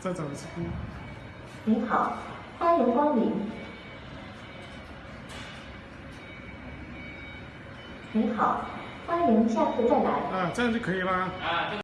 再找一次您好欢迎光临。您好欢迎下次再来。啊这样就可以了啊